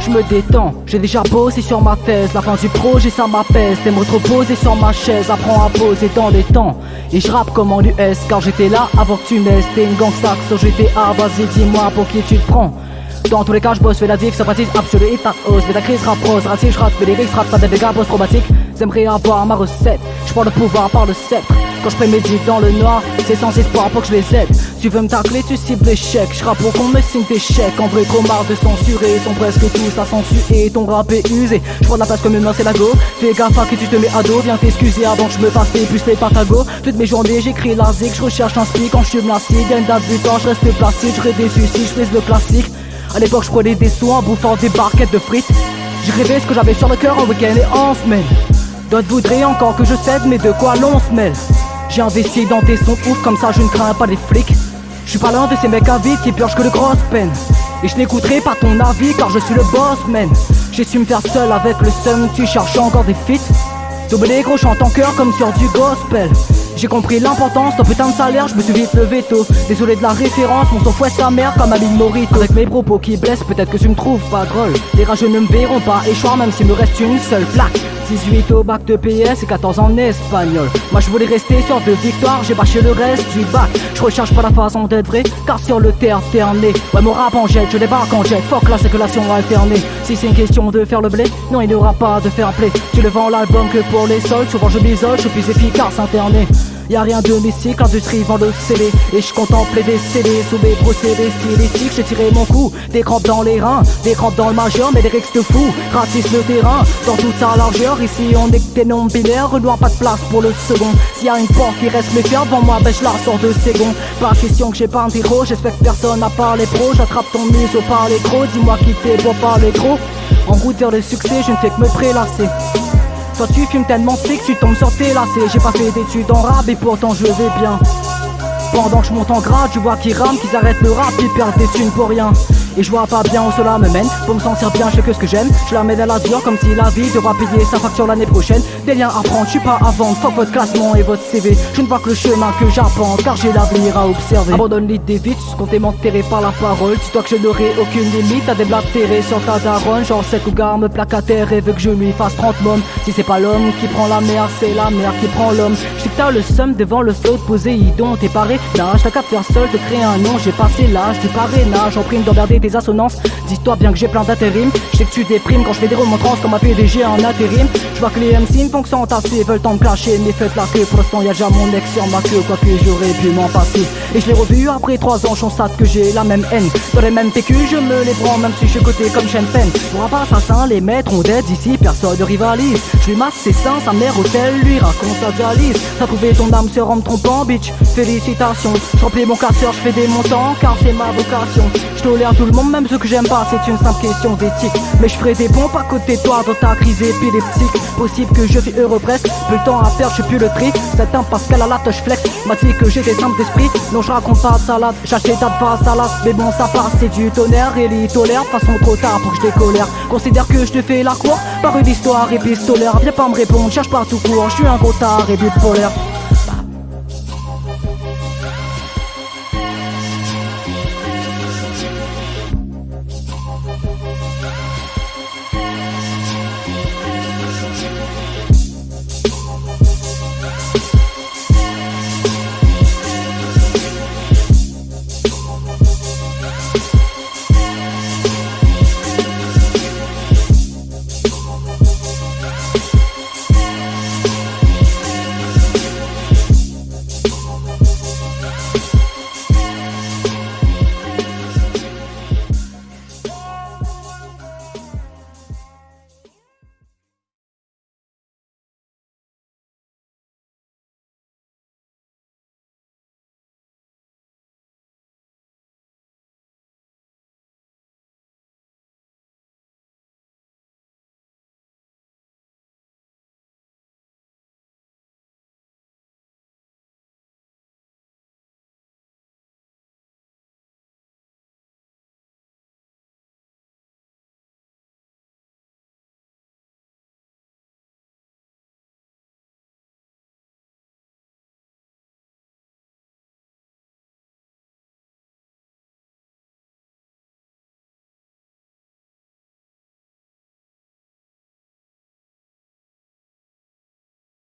je me détends. J'ai déjà bossé sur ma thèse, la fin du projet ça m'apaise. T'aimes reposer sur ma chaise, apprends à poser dans les temps. Et je rappe comme en US, car j'étais là avant que tu naisses. T'es une gangsta sur GTA, vas-y dis-moi pour qui tu te prends? Dans tous les cas, je bosse, fais la diff, sympathise absolue et ta hausse. Fais la crise, rap rose, je rate, fais les risques, rap, pas des dégâts post-traumatiques. J'aimerais avoir ma recette, je prends le pouvoir par le sceptre. Quand je prémédite dans le noir, c'est sans espoir pour que je les aide. Tu veux me tacler, tu cibles l'échec. Je rappe pour qu'on me signe des chèques. En vrai, marre de censurer, ils sont presque tous à censurer. Ton rap est usé, je prends la place comme une main, c'est la go. Fais gaffe à qui tu te mets à dos, viens t'excuser avant que je me fasse les plus les patago. Toutes mes journées, j'écris la je recherche un speak quand je suis blasé. Gagne temps, je reste plastique, je des je fais le classique. À l'époque, je prenais des sous en bouffant des barquettes de frites. J'ai rêvé ce que j'avais sur le cœur en week-end et en semaine. D'autres voudraient encore que je cède, mais de quoi l'on se mêle? J'ai investi dans des sons ouf, comme ça je ne crains pas les flics. Je suis pas l'un de ces mecs avides qui purgent que de grosses peines. Et je n'écouterai pas ton avis car je suis le boss man. J'ai su me faire seul avec le seum, tu cherches encore des feats. Double gros chante en cœur comme sur du gospel. J'ai compris l'importance d'un putain de salaire, je me suis vite levé tôt. Désolé de la référence, mon son fouette sa mère comme Aline Morito. Avec mes propos qui blessent, peut-être que tu me trouves pas drôle. Les rageux ne me verront pas échoir même s'il me reste une seule plaque. 18 au bac de PS et 14 en espagnol. Moi je voulais rester sur deux victoires, j'ai bâché le reste du bac. Je recherche pas la façon d'être vrai, car sur le terre terné. Ouais, mon rap en jette, je débarque en jet. Fuck la circulation alternée. Si c'est une question de faire le blé, non, il n'y aura pas de faire play. Tu le vends l'album que pour les soldes, souvent je m'isole, je suis plus efficace interné. Y'a rien de mystique, l'industrie vend le CD Et je contemplais des CD sous mes procédés stylistiques. J'ai tiré mon coup, des crampes dans les reins Des crampes dans le majeur, mais des rixes de fou Ratisse le terrain, dans toute sa largeur Ici on est que des noms binaires, Renoir pas de place pour le second. S'il y a une porte qui reste méfiante devant moi, ben je la sors de secondes Pas question que j'ai pas un héros, j'espère que personne n'a parlé pro J'attrape ton museau par les gros, dis-moi qui t'es pour parler gros En route vers le succès, je ne fais que me prélasser tu fumes tellement sick que tu tombes sur tes lacets. J'ai pas fait d'études en rap et pourtant je vais bien. Pendant que je monte en grade, je vois qu'ils rament, qu'ils arrêtent le rap, ils perdent des thunes pour rien et je vois pas bien où cela me mène. Pour me sentir bien, je fais que ce que j'aime. Je la mets dans la dure comme si la vie devra payer sa facture l'année prochaine. Des liens à prendre, je suis pas à vendre. Votre classement et votre CV Je ne vois que le chemin que j'apprends Car j'ai l'avenir à observer. Abandonne l'idée vite, comptez m'enterrer par la parole. Tu dois que je n'aurai aucune limite à déblatérer sur ta daronne. Genre cette cougar me plaque à terre et veut que je lui fasse 30 mômes. Si c'est pas l'homme qui prend la mer, c'est la mer qui prend l'homme. Je que t'as le seum devant le flot Poséidon T'es paré. T'as qu'à faire seul, te créer un nom. J'ai passé l'âge du parrainage en prime d'emmerder des assonances. Dis-toi bien que j'ai plein d'intérim. Je sais que tu déprimes quand je fais des remontrances comme un PDG en intérim. Je vois que les MC ne font que s'entasser, veulent me clasher. Mais faites la queue, pour l'instant y'a déjà mon ex sur ma queue, quoi que j'aurais pu m'en passer. Et je l'ai revu après trois ans, je constate que j'ai la même haine. Dans les mêmes PQ, je me les prends, même si je suis côté comme chaîne peine. Pour un pas assassin, les maîtres ont d'aide ici, personne ne rivalise. Je lui masse ses seins, sa mère hôtel, lui raconte sa dialyse. T'as trouvé ton âme sur me trompant, bitch. Félicitations, je remplis mon casseur, je fais des montants, car c'est ma vocation. Tout même ceux que j'aime pas, c'est une simple question d'éthique. Mais je ferai des pompes à côté toi dans ta crise épileptique. Possible que je suis heureux presque, plus le temps à perdre, je plus le trick. C'est un Pascal à la touche flex, m'a dit que j'étais simple d'esprit. Non, je raconte pas de salade, j'achète ta face salade. Mais bon, ça passe, c'est du tonnerre, et il tolère, façon trop tard pour que je décolère. Considère que je te fais la cour par une histoire épistolaire. Viens pas me répondre, cherche pas tout court, je suis un gros tard et bipolaire.